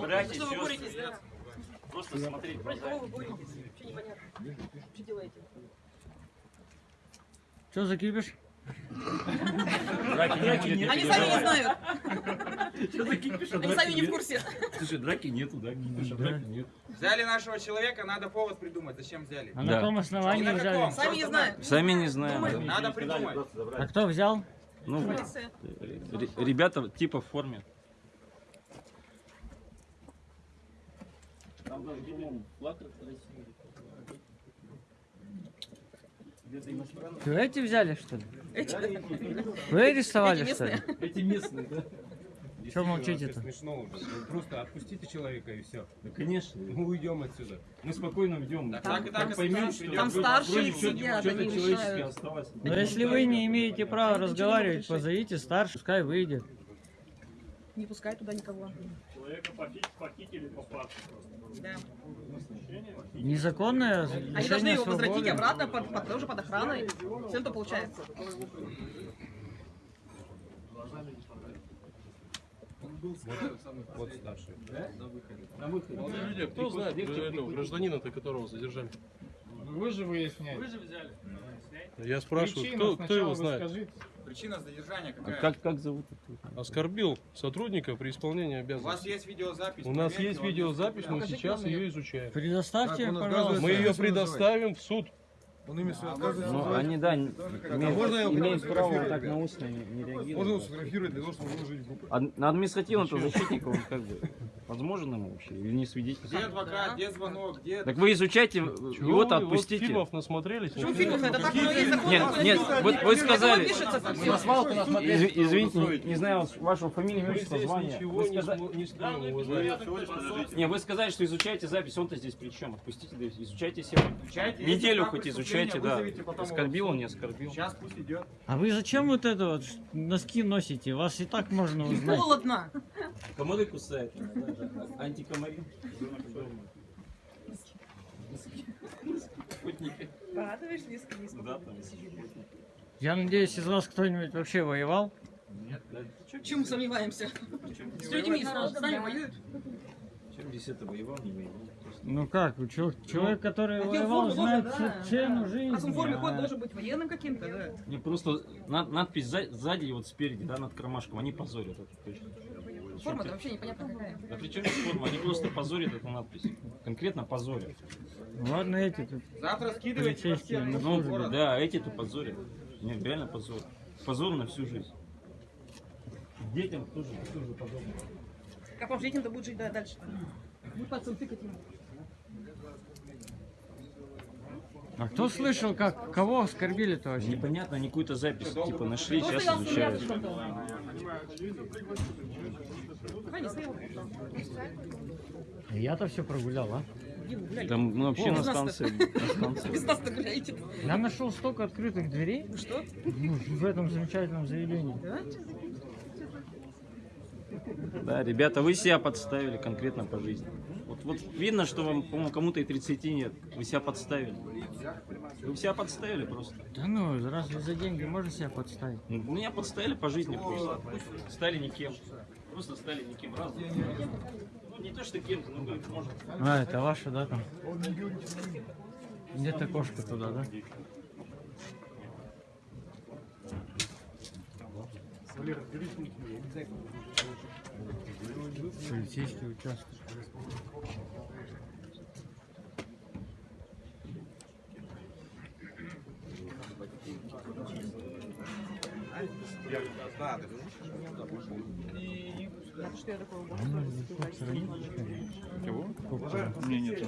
Братья, Что вы сестры. боретесь, да? Просто смотреть в Против кого вы боретесь? Вообще непонятно. Что делаете? Что за кипиш? Драки не будет, Они не сами не знают. Что за кипиш, Они сами не в нет? курсе. Слушай, драки нету, да? Кипиша, драки нет. Взяли нашего человека, надо повод придумать. Зачем взяли? А Да. на каком основании взяли? Сами не знают. Сами не знаем. Надо придумать. А кто взял? Ну, ребята типа в форме. Там даже, по-моему, флаг России. Вы эти взяли, что ли? Эти. Вы арестовали, Эти что ли? Эти местные, да? Что молчите-то? Смешно уже. Вы Просто отпустите человека и все. Да, конечно. Мы уйдем отсюда. Мы спокойно идем. Так, так и так и поймем, что. Там старшие сидят, что-то они осталось. Но если вы не имеете права разговаривать, позовите старшего, пускай выйдет. Не пускай туда никого. Человека похитили по факту просто. Да. Незаконное Они должны его возвратить свободы. обратно, под, под- тоже под охраной. Все это получается. Вот старший. На выходе. Люди, а кто знает этого гражданина-то, которого задержали? Вы же выясняете. Я спрашиваю, кто, кто его вы знает? скажите. Причина задержания А какая? как, как зовут? Оскорбил сотрудника при исполнении У вас обязанностей. есть видеозапись? У нас есть видеозапись, мы сейчас ее изучаем. Предоставьте, пожалуйста. Мы ее предоставим в суд. Он имя свое отказывается Ну, они, да, не- А имеют, имеют право так на устно не, не Можно его реагировать. сфотографировать для того, чтобы выложить группу. А на административном-то защитника он как бы возможен ему вообще? Или не свидетель? Где адвокат, где звонок, где... Так вы изучайте, его-то отпустите. фильмов насмотрелись? Почему фильмов? Это так закон. Нет, нет, вы, сказали, извините, не, знаю вашего здесь звания. ничего Вы не, сказали- не вы сказали, что изучаете запись, он-то здесь при чем? Отпустите, изучайте. Изучайте, Неделю хоть изучайте, преступления, да. Оскорбил он, не оскорбил. Сейчас пусть идет. А вы зачем вот это вот носки носите? Вас и так можно узнать. Холодно. Комары кусают. Антикомарин. Спутники. Радуешь низко. Да, там. Я надеюсь, из вас кто-нибудь вообще воевал? Чему сомневаемся? С людьми с нами воюют. Чем здесь это воевал, не воевал? Ну как, вы чё- человек, который в воевал, форме знает да, цену да. жизни. А в форме ход должен быть военным каким-то, да. Не просто над- надпись за- сзади и вот спереди, да, над кармашком, они позорят это точно. Форма-то вообще непонятно какая. Да при чем здесь форма? Они просто позорят эту надпись. Конкретно позорят. Ладно, эти тут. Завтра скидывайте на Ну, город. да, эти-то позорят. Нет, реально позор. Позор на всю жизнь. Детям тоже, тоже позор. Как вам детям-то будет жить да, дальше? Будет пальцем тыкать ему. А кто слышал, как кого оскорбили-то вообще? Непонятно, они какую-то запись типа нашли, сейчас изучают. Я-то все прогулял, а? Там мы вообще О, на станции. Без нас-то гуляете. Я нашел столько открытых дверей Что? ну, в этом замечательном заведении. Да, ребята, вы себя подставили конкретно по жизни. Вот, вот видно, что вам, по-моему, кому-то и 30 нет. Вы себя подставили. Вы себя подставили просто. Да ну, разве за деньги можно себя подставить? Ну, Меня подставили по жизни просто. Стали никем. Просто стали никем разом. Ну, не то, что кем-то, ну как, может. А, это ваша, да, там? Где-то кошка туда, да? Полицейский участок. Что я такое Кого? Мне нету.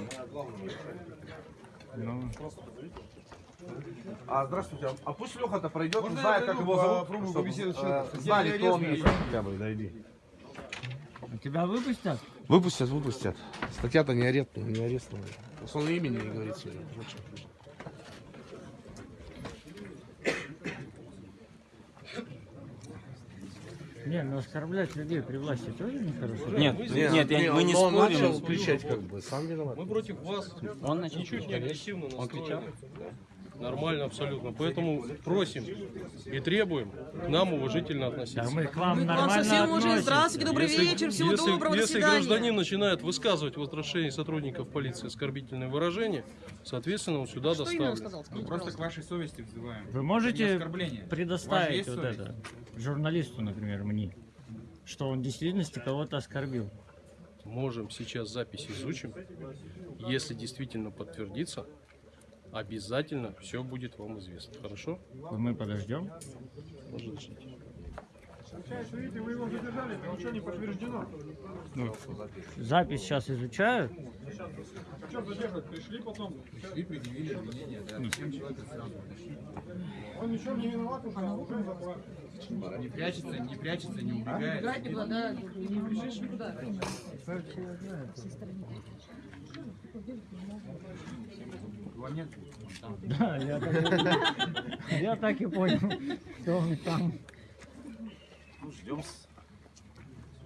Ну, А, здравствуйте. а- А пусть Леха-то пройдет, Можно знает, как его зовут, чтобы, э, знали, кто он есть. Хотя бы, дойди. а тебя выпустят? Выпустят, выпустят. Статья-то не арест, не арестовали. Просто он имени не говорит. Зачем? Не, ну оскорблять людей при власти тоже нехорошо. Нет, нет, я- мы не но он спорим. начал кричать как бы, сам виноват. Мы против вас. Он начал Ничуть не кричать. агрессивно Он кричал? настроены. Нормально абсолютно. Поэтому просим и требуем к нам уважительно относиться. Да мы к вам Мы к вам совсем уже. Здравствуйте, добрый Если- вечер, всего если, доброго, до если свидания. гражданин начинает высказывать в отношении сотрудников полиции оскорбительные выражения, соответственно, он сюда Что доставлен. сказал? Скажите, Просто к вашей совести взываем. Вы можете предоставить вот это журналисту, например, мне, что он в действительности кого-то оскорбил. Можем сейчас запись изучим. Если действительно подтвердится, обязательно все будет вам известно. Хорошо? Мы подождем. Жить. Видите, вы его задержали, ничего не подтверждено. Запись сейчас изучают. Что задерживать? Пришли потом. Пришли, предъявили обвинение, да. Зачем человека сразу тащить? Он ничего не виноват уже, а уже. Не прячется, не прячется, не убегает. Играть никуда, да, не убежишь никуда. Там. Да, я так, и- я так и понял, что он там. Ну, ждем.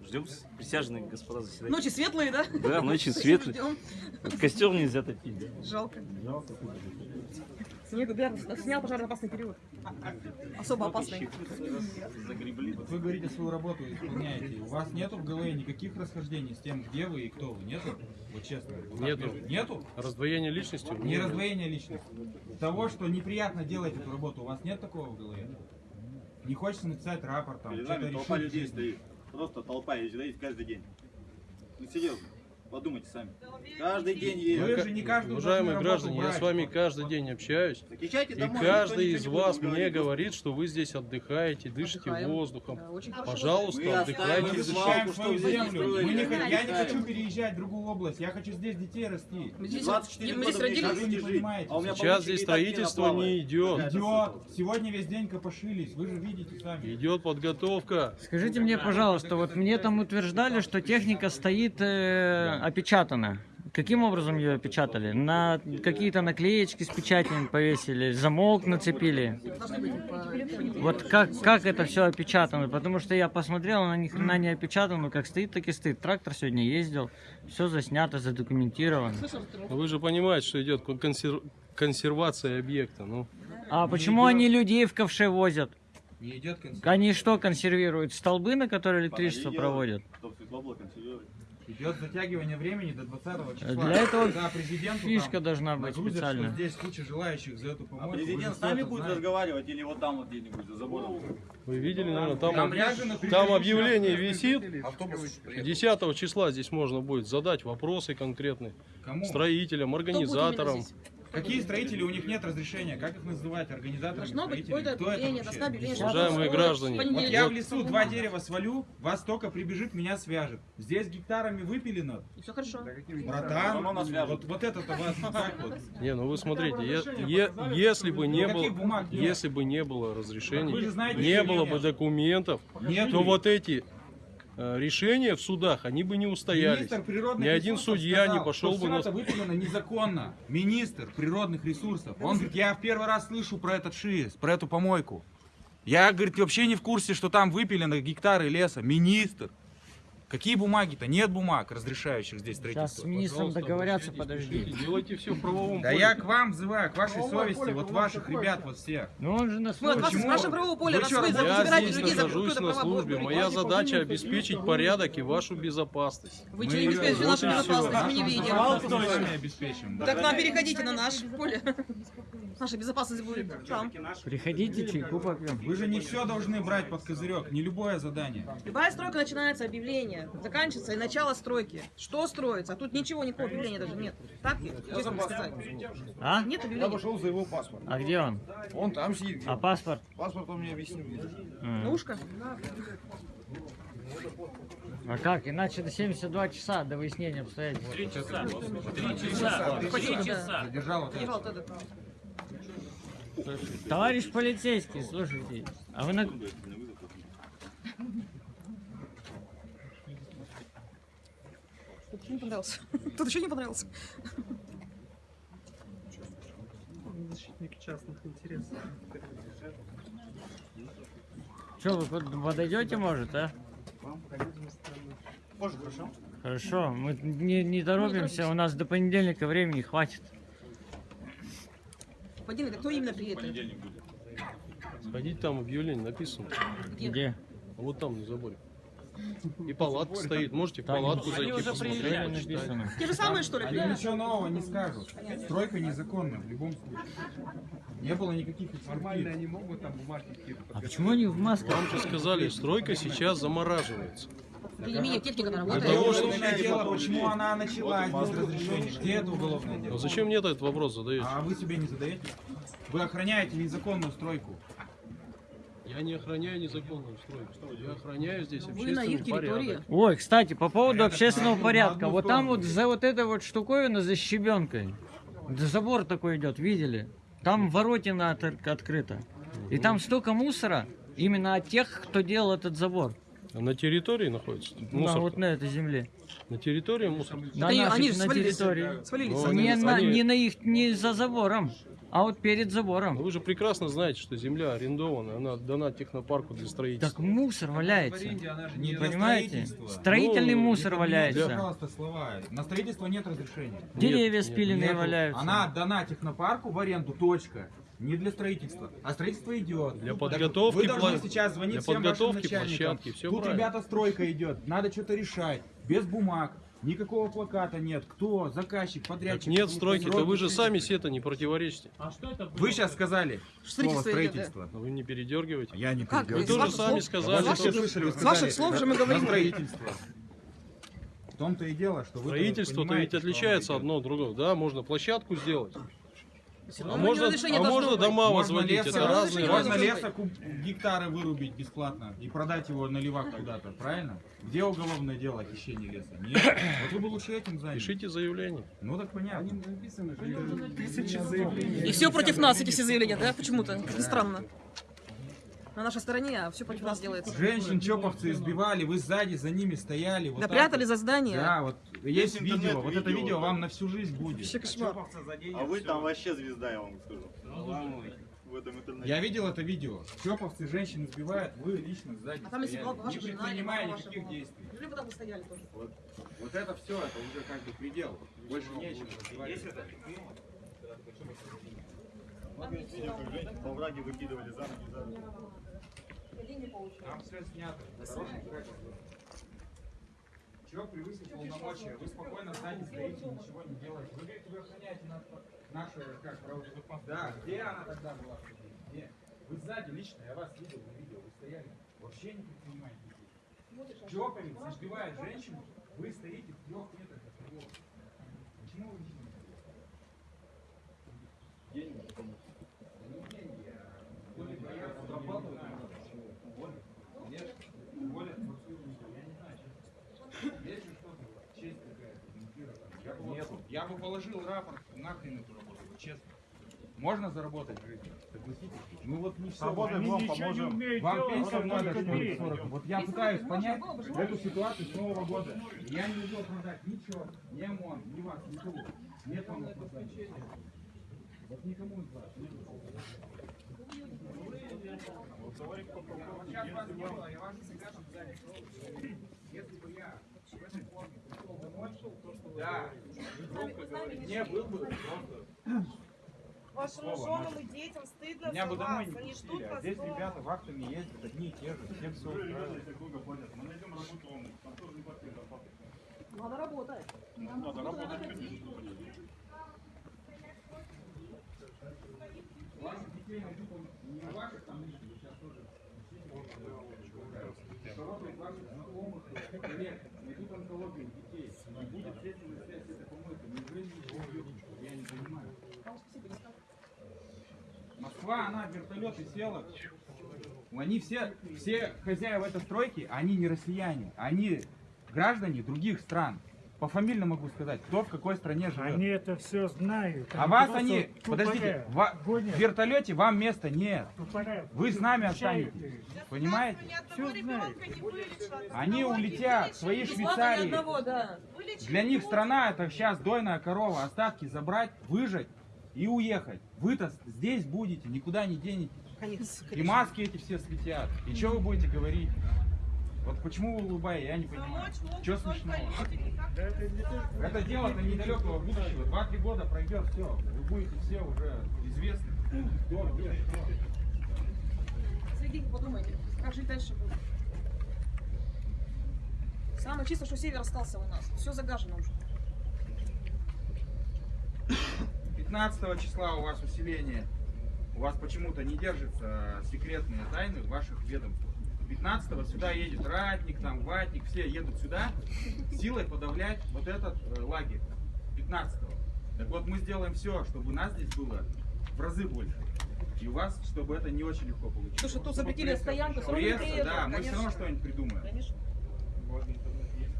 Ждем присяжные господа заседателя. Ночи светлые, да? Да, ночи светлые. Ждем. Костер нельзя топить. да. Жалко. Снегу, да, снял пожароопасный период. Особо опасный. Вот вы говорите, свою работу исполняете. У вас нету в голове никаких расхождений с тем, где вы и кто вы? Нету? Вот честно. Нету. Нету? Раздвоение личности? Не нет. раздвоение личности. Того, что неприятно делать эту работу, у вас нет такого в голове? Не хочется написать рапорт там, что-то нами толпа решить? людей стоит. Просто толпа ездит, ездит каждый день. Ну серьезно, подумайте сами. Каждый день Вы едет. же не каждую Уважаемые граждане, я с вами каждый день общаюсь. И домой, каждый из вас мне говорить. говорит, что вы здесь отдыхаете, дышите Отдыхаем. воздухом. Да, Пожалуйста, отдыхайте Мы защищаем свою вы землю. Мы не, я не хочу переезжать в другую область. Я хочу здесь детей расти. Мы здесь, 24 мы здесь родились. Вы не жить. понимаете. А Сейчас здесь строительство не идет. Идет. Сегодня весь день копошились. Вы же видите сами. Идет подготовка. Скажите мне, пожалуйста, вот мне там утверждали, что техника стоит э, опечатана. Каким образом ее опечатали? На какие-то наклеечки с печатями повесили, замок нацепили. Вот как, как это все опечатано? Потому что я посмотрел, она ни хрена не опечатана, как стоит, так и стоит. Трактор сегодня ездил, все заснято, задокументировано. Но Вы же понимаете, что идет консер- консервация объекта. Ну, А почему они людей в ковше возят? Не идет консервация. Они что консервируют? Столбы, на которые электричество проводят? Идет затягивание времени до 20 числа. Для этого Когда президенту Фишка там должна быть нагрузят, что специальная. здесь куча желающих за эту А помойку. президент Вы с нами будет знаете? разговаривать или вот там вот где-нибудь за забором? вы видели, наверное, там, Там об- там объявление висит. 10 числа здесь можно будет задать вопросы конкретные Кому? строителям, Кто будет организаторам. Какие строители? У них нет разрешения. Как их называть? Организаторами Должно быть строителей? какое-то Кто это объявление, должна Уважаемые граждане, Вот я в лесу два дерева свалю, вас только прибежит, меня свяжет. Здесь гектарами выпилено. И все хорошо. Братан, вот, вот это-то вас так вот. Не, ну вы смотрите, е- е- если бы не было, если бы не было разрешений, знаете, не было нет. бы документов, то вот эти решения в судах, они бы не устоялись. Министр природных Ни один судья не сказал, пошел что бы на- это выпилено незаконно. Министр природных ресурсов. Он говорит, я в первый раз слышу про этот ШИС, про эту помойку. Я, говорит, вообще не в курсе, что там выпилено гектары леса. Министр. Какие бумаги-то? Нет бумаг, разрешающих здесь Сейчас с строительство. министром Пожалуйста, договорятся, обращайтесь, подожди. пишите, Делайте все в правовом Да поле. я к вам взываю, к вашей совести, вот ваших ребят вот всех. Ну он же на Мы от вас службе. нашего правового поля, Вы чё, вы я забираете здесь людей за нахожусь какое-то на службе. Моя задача обеспечить порядок и вашу безопасность. Вы что, не обеспечите её- нашу безопасность, мы не видим. безопасность мы сами обеспечим. да. Так нам переходите на наше поле. Наша безопасность будет там. Приходите, чайку попьем. Вы же не все должны брать под козырек, не любое задание. Любая стройка начинается объявление, заканчивается и начало стройки. Что строится? А тут ничего, никакого объявления даже нет. Так ведь? Честно вам сказать. А? Нет Я объявления. пошел за его паспорт. А где он? Он там сидит. А паспорт? Паспорт он мне объяснил. На ушко? А как? Иначе до 72 часа до выяснения обстоятельств. Спасибо, да. Задержал вот это. Держал вот этот. Товарищ полицейский, слушайте, а вы на... еще не понравился. Тут еще не понравился. Что, вы под- подойдете, может, а? Позже, хорошо? Хорошо, мы не, не торопимся, у нас до понедельника времени хватит. Господин, это кто именно приедет? Сходить там объявление написано. Где? Где? Вот там на заборе. И палатка стоит. Можете в палатку зайти, посмотреть, почитать. Те же самые, что ли? Они ничего нового не скажут. Стройка незаконна в любом случае. Не было никаких Нормально они могут там бумажки А почему они в масках? Вам же сказали, стройка сейчас замораживается. Для меня техника она Для работает. того, чтобы уголовное дело, почему она началась без разрешения? Где это уголовное Но дело? зачем мне этот вопрос задаете? А вы себе не задаете? Вы охраняете незаконную стройку. Я не охраняю незаконную стройку. Я охраняю здесь Вы на их территории. порядок. Ой, кстати, по поводу общественного порядка. Вот там вот за вот этой вот штуковиной, за щебенкой, да забор такой идет, видели? Там воротина от- открыта. И там столько мусора именно от тех, кто делал этот забор. А На территории находится? На, Мусор. вот на этой земле. На территории мусор. На они- нашей- они же на свалились. территории. Свалились. Ну. Не, они- на, они- не на их, не за забором, а вот перед забором. Вы же прекрасно знаете, что земля арендована, она дана технопарку для строительства. Так мусор валяется. Не для Понимаете? Строительный Ну, мусор валяется. пожалуйста, слова. На строительство нет разрешения. Деревья нет, спиленные Нету. валяются. Она отдана технопарку в аренду, точка. Не для строительства. А строительство идет. Для подготовки Вы должны сейчас звонить для всем вашим подготовки начальникам. площадки, всё Тут, правильно. ребята, стройка идет. Надо что-то решать. Без бумаг. Никакого плаката нет. Кто? Заказчик, подрядчик. Так нет стройки, да вы же сами себе это не противоречите. Вы сейчас сказали слово Строительство да. Но вы не передергивайте. Я не Как? Вы тоже ваших сами слов- сказали, с ваших- что слышали, с ваших слов же мы говорим. строительство. В том-то и дело, что вы Строительство-то ведь что отличается одно от другого. Да, можно площадку сделать. А равно можно, а можно дома возводить. Это разные можно леса куб- гектары вырубить бесплатно и продать его на левак куда-то, правильно? Где уголовное дело о хищении леса? Нет. Вот вы бы лучше этим занялись. Пишите заявление. Ну так понятно. тысячи заявлений. И все против нас, эти все заявления, да? Почему-то. Странно. На нашей стороне, а все против нас делается. Женщин чоповцы избивали, вы сзади за ними стояли. Вот Да прятали вот. за здание. Да, вот есть видео, интернет, вот это видео, видео да. вам на всю жизнь будет. Вообще кошмар. А вы там вообще звезда, я вам скажу. В этом интернете. Я видел это видео. Чоповцы женщин избивают, вы лично сзади А там если стояли, была ваша не жена, предпринимая ваша никаких действий. Или вы там стояли тоже. Вот, вот это все, это уже как бы предел. Больше нечего. разбивать. Много есть видео, как женщин во враге выкидывали за ноги, за руки. Там все снято. качестве. Чего превысить полномочия? Вы спокойно сзади стоите, ничего не делаете. Вы говорите, вы охраняете на- нашу, как, правобезопасность. Да, где она тогда была? Где? Вы сзади лично, я вас видел на видео, вы стояли. Вообще не предпринимаете действий. Чоповец избивает женщину, вы стоите в трех метрах от него. Почему вы ничего не делаете? Да не деньги, а более боятся зарабатывать. Более. Нет, более. Я не знаю, есть же что-то, честь какая-то. Я бы, Нету. Я бы положил рапорт нахрен эту работу, честно. Можно заработать в жизни? Согласитесь? Ну вот не все. Работаем, вам поможем. Вам пенсию надо, что ли, 40? Вот я пытаюсь понять эту ситуацию с Нового года. Я не могу оправдать ничего, ни ОМОН, ни вас, никого. Нет вам оправдания. Вот никому из вас. Я. Если бы я в этой форме пришел домой, да, громко не был бы просто Вашим Слово женам и детям стыдно Меня бы домой не Они ждут а здесь ребята вахтами ездят, одни и те же, все все устраивает. Если долго платят, мы найдем работу вам, там тоже не платят зарплаты. Надо работать. Надо работать, конечно. Ваших детей найдут, не ваших там лично, вы сейчас тоже Из ваших знакомых, коллег, найдут онкологию детей, и будет следственная связь с этой помойкой. Неужели ничего не? Я не понимаю. Москва, она вертолеты села. Они все, все хозяева этой стройки, они не россияне, они граждане других стран. По фамильно могу сказать, кто в какой стране живет. Они это все знают. А вас они, подождите, ва- в вертолете вам места нет. Вы с нами останетесь. Понимаете? Ребенка не вылечат. Они улетят в свои Швейцарии. одного, да. Для них страна это сейчас дойная корова, остатки забрать, выжать и уехать. Вы-то здесь будете, никуда не денетесь. Конечно, И маски эти все слетят. И что вы будете говорить? Вот почему вы улыбаетесь, я не понимаю. Что смешного? Это дело-то недалекого будущего. Два-три года пройдет, все. Вы будете все уже известны. Сергей, подумайте, как жить дальше будет. Самое чисто, что север остался у нас. Все загажено уже. 15 числа у вас усиление. У вас почему-то не держатся секретные тайны в ваших ведомствах. 15 сюда едет ратник, там ватник, все едут сюда силой подавлять вот этот э, лагерь. 15 Так вот мы сделаем все, чтобы нас здесь было в разы больше. И у вас, чтобы это не очень легко получилось. Слушай, тут запретили пресса- стоянку, все равно пресса, да, мы все конечно. равно что-нибудь придумаем. Конечно.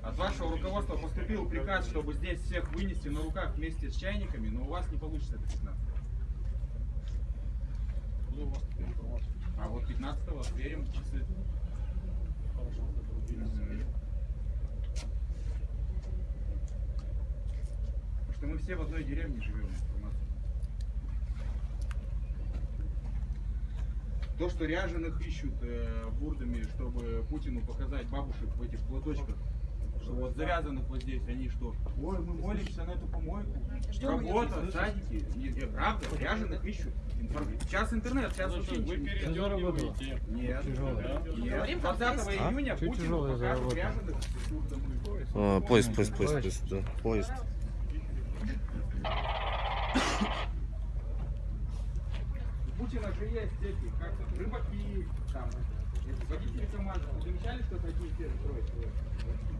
От вашего руководства поступил приказ, чтобы здесь всех вынести на руках вместе с чайниками, но у вас не получится это 15 А вот 15-го отверим часы. Потому что мы все в одной деревне живем. То, что ряженых ищут э, бурдами, чтобы Путину показать бабушек в этих платочках, что вот завязанных вот здесь, они что? Ой, мы молимся на эту помойку. Её. Работа, садики. Не, не, правда, ряженых ищут. Сейчас интернет, сейчас вообще ничего не передергиваете. Нет. Нет. Говорим, как 20 есть. июня Чуть Путин покажет ряженых. А, поезд, поезд, поезд, поезд, да, поезд. У Путина же есть эти, как рыбаки, там, водители КамАЗа. Вы замечали, что те же строят?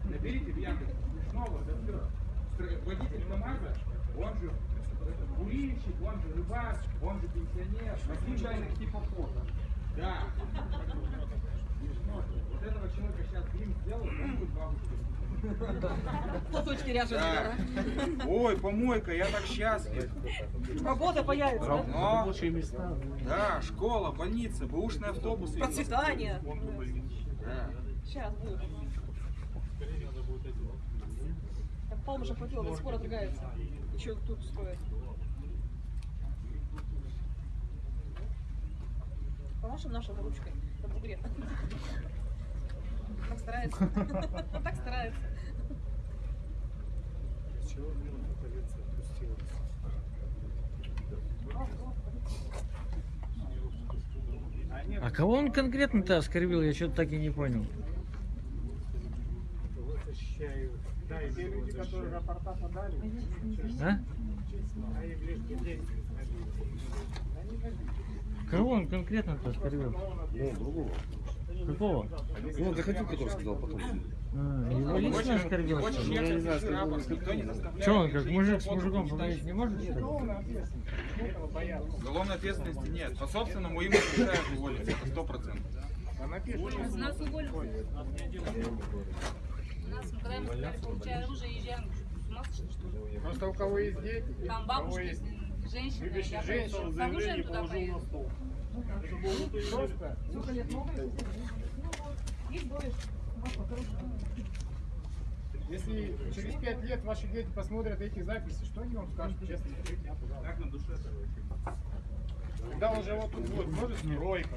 Наберите в Яндексе Смешного, да все. Водитель КамАЗа, он же курильщик, он же рыбак, он же пенсионер, случайных типа фото. Да. Вот этого человека сейчас грим сделают, он будет бабушкой. Платочки Да. Ой, помойка, я так счастлив. Работа появится, да? Но, да, школа, больница, бэушные автобусы. Процветание. Да. Сейчас будет. Так пол уже хватило, до сих пор отрыгается. Еще тут строят. Помашем нашей ручкой на бугре. Так старается. Так старается. А кого он конкретно-то оскорбил, я что-то так и не понял. Да, и те люди, которые рапорта подали, А? Кого он конкретно-то оскорбил? Ну, другого. Какого? Ну, он заходил, который сказал потом. А, его лично оскорбил? Рапорт, никто не заставляет. Че он, как мужик с мужиком поговорить не может, что ли? Уголовной ответственности нет. По собственному имени решают уволить, это сто процентов. Напишут. Нас уволят. Нас, когда мы сказали, получая оружие, езжаем. С ума сошли, что ли? Просто у кого есть дети, Там у кого бабушки, есть женщины, любящие я женщин, с оружием туда поеду. Просто. Если через пять лет ваши дети посмотрят эти записи, что они вам скажут, честно? Как на душе Когда уже вот тут будет, может, стройка.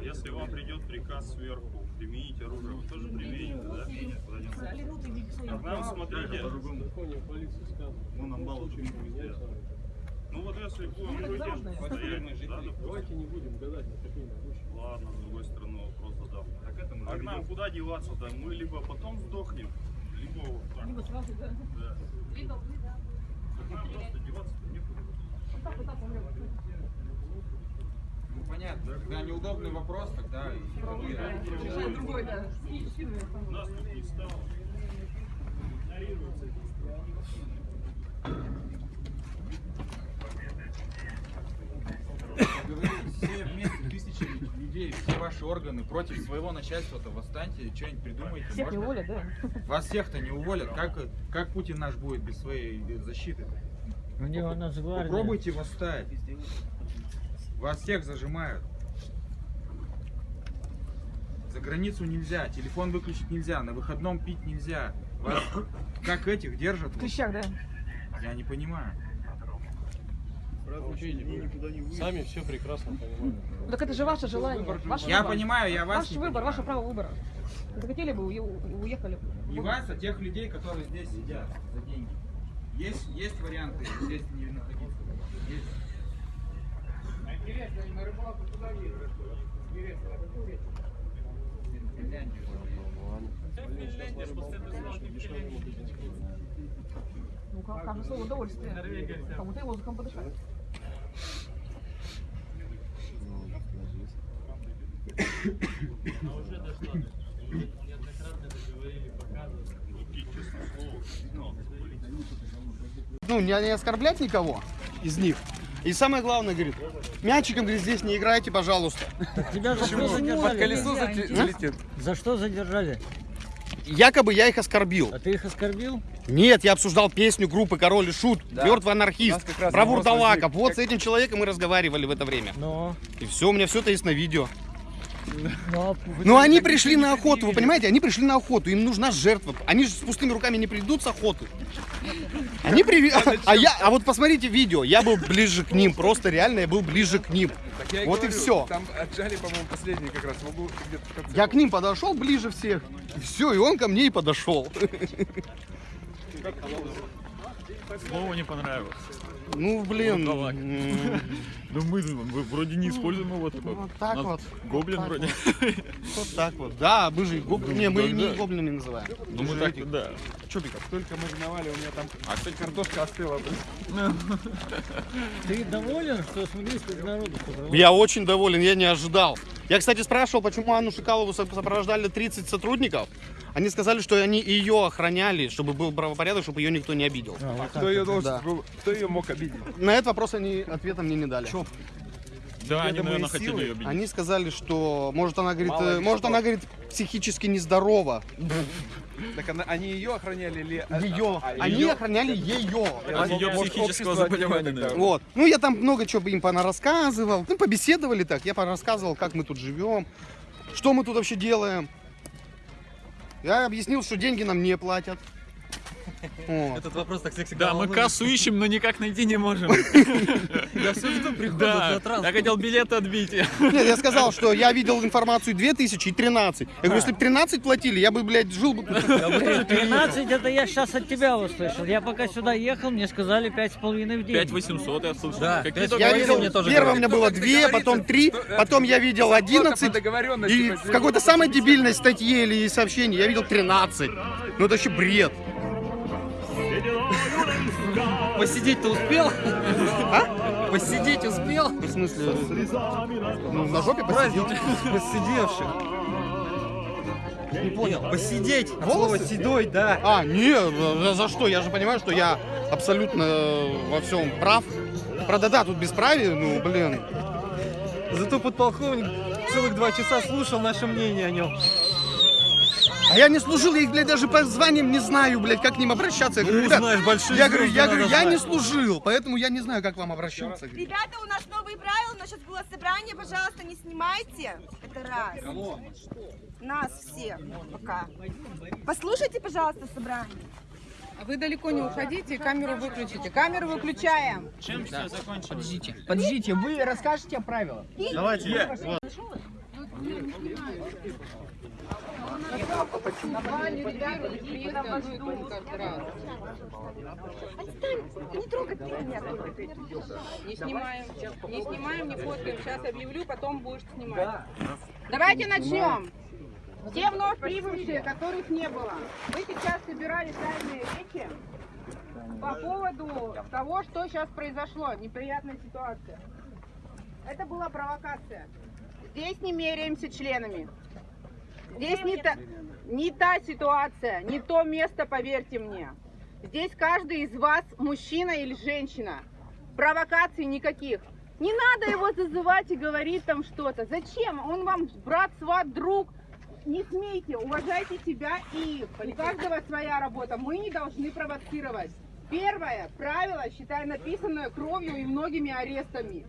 Если вам придет приказ сверху, применить оружие, вы тоже примените, да? К нам смотрите. Ну, нам мало тут везде. Ну вот если будем постоянно да, Давайте не будем гадать на такие наручники. Ладно, с другой стороны вопрос задам. А к нам куда деваться-то? Мы либо потом сдохнем, либо вот так. Либо сразу, да. Да. Либо вы, да. Так нам просто деваться-то некуда. Вот так, вот так, умрет. Понятно, когда неудобный вопрос, тогда и Решает другой, да. Нас тут не стало. Игнорируется все вместе, тысячи людей, все ваши органы против своего начальства-то восстаньте, что-нибудь придумайте. Всех можно? не уволят, да? Вас всех-то не уволят. Как, как Путин наш будет без своей защиты? У него Нацгвардия. Попробуйте восстать. Вас всех зажимают. За границу нельзя, телефон выключить нельзя, на выходном пить нельзя. Вас как этих держат? В клещах, да. Я не понимаю. Видите, Сами все прекрасно понимаем. Ну, Так это же ваше желание. Ваш Я выбор. понимаю, я вас Ваш не выбор, понимаю. ваше право выбора. Захотели бы, уе- уехали. И вас, а тех людей, которые здесь сидят за деньги. Есть, есть варианты здесь не находиться. Есть. Интересно, на рыбалку ездят? Интересно. Ну, как, слово удовольствие. Кому-то и воздухом подышать. ну, не, не оскорблять никого из них. И самое главное, говорит, мячиком, говорит, здесь не играйте, пожалуйста. Тебя за что задержали? колесо зате- А? залетит. За что задержали? Якобы я их оскорбил. А ты их оскорбил? Нет, я обсуждал песню группы Король и Шут, Да. Мертвый анархист, как про Вурдалаков. Вот с этим человеком мы разговаривали в это время. Но. И все, у меня все это есть на видео. Но, Но они пришли на охоту, вы понимаете, они пришли на охоту, им нужна жертва. Они же с пустыми руками не придут с охоты. Они приви... А я, а вот посмотрите видео, я был ближе к ним, просто реально я был ближе к ним. Так я Вот и говорю, все. Там отжали, по-моему, последний как раз. В конце. Я к ним подошел ближе всех, и все, и он ко мне и подошел. Слово не понравилось. Ну, блин. М, Ну мы, мы вроде не используем его такой. Вот так Нас вот. Гоблин Вот так вроде. Вот так вот. Да, мы же их гоб- Не, мы не гоблинами называем. Ну мы так, да. Чубиков. Только мариновали, у меня там... А, кстати, картошка остыла. Ты доволен, что смотри, сколько народу? Я очень доволен, я не ожидал. Я, кстати, спрашивал, почему Анну Шикалову со- сопровождали 30 сотрудников. Они сказали, что они ее охраняли, чтобы был правопорядок, чтобы ее никто не обидел. Кто ее должен Да. был, кто ее мог обидеть? На этот вопрос они ответа мне не дали. Да, они, наверное, хотели силы. ее обидеть. Они сказали, что может она говорит, Мало э, может что. она говорит психически нездорова. Так она- они ее охраняли или... Ее. а, Они её? охраняли ее. От ее психического заболевания, наверное. Вот. Ну, я там много чего им рассказывал. Ну, побеседовали так. Я рассказывал, как мы тут живем, что мы тут вообще делаем. Я объяснил, что деньги нам не платят. Этот вопрос так всегда Да, мы кассу ищем, но никак найти не можем. Я все жду прихода Да, на я хотел билеты отбить. Нет, я сказал, что я видел информацию 2000 и 13. Я говорю, если бы 13 платили, я бы, блядь, жил бы... тут. 13 это я сейчас от тебя услышал. Я пока сюда ехал, мне сказали пять с половиной в день. 5800 я слышал. Да, Я видел, первое у меня было 2, потом 3, потом я видел 11. договоренности. И в какой-то самой дебильной статье или сообщении я видел 13. Ну это вообще бред. Посидеть-то успел? А? Посидеть успел? В смысле? Ну, на жопе посидел. Посидевший. Не понял. Посидеть. От слова седой, да. А, не, за, за что? Я же понимаю, что я абсолютно во всем прав. Правда, да, тут бесправие, ну, блин. Зато подполковник целых два часа слушал наше мнение о нем. А я не служил, я их, блядь, даже по званиям не знаю, блядь, как к ним обращаться. Я говорю, Ну, «Ребят, знаешь, большие я говорю, я говорю, я не знать». служил, поэтому я не знаю, как вам обращаться. Ребята, у нас новые правила, у нас сейчас было собрание, пожалуйста, не снимайте. Это раз. Нас всех пока. Послушайте, пожалуйста, собрание. Вы далеко не уходите, камеру выключите. Камеру выключаем. Чем все закончилось? Подождите, подождите, вы расскажете о правилах. Давайте. Не трогайте меня. Не снимаем, не снимаем, не фоткаем. Сейчас объявлю, потом будешь снимать. Давайте начнем. Все вновь прибывшие, которых не было, вы сейчас собирали тайные речи по поводу того, что сейчас произошло, неприятная ситуация. Это была провокация. Здесь не меряемся членами. Здесь не та, не та ситуация, не то место, поверьте мне. Здесь каждый из вас мужчина или женщина. Провокаций никаких. Не надо его зазывать и говорить там что-то. Зачем? Он вам брат, сват, друг. Не смейте, уважайте себя и их. У каждого своя работа. Мы не должны провоцировать. Первое правило, считаю, написанное кровью и многими арестами.